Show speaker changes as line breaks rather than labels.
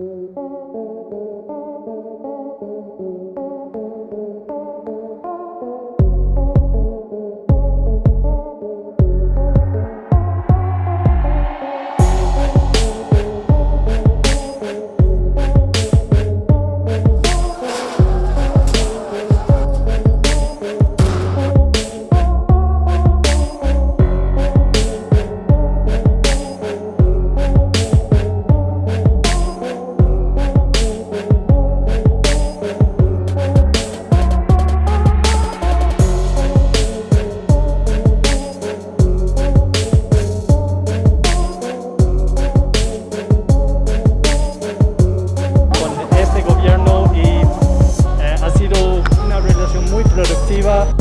Música は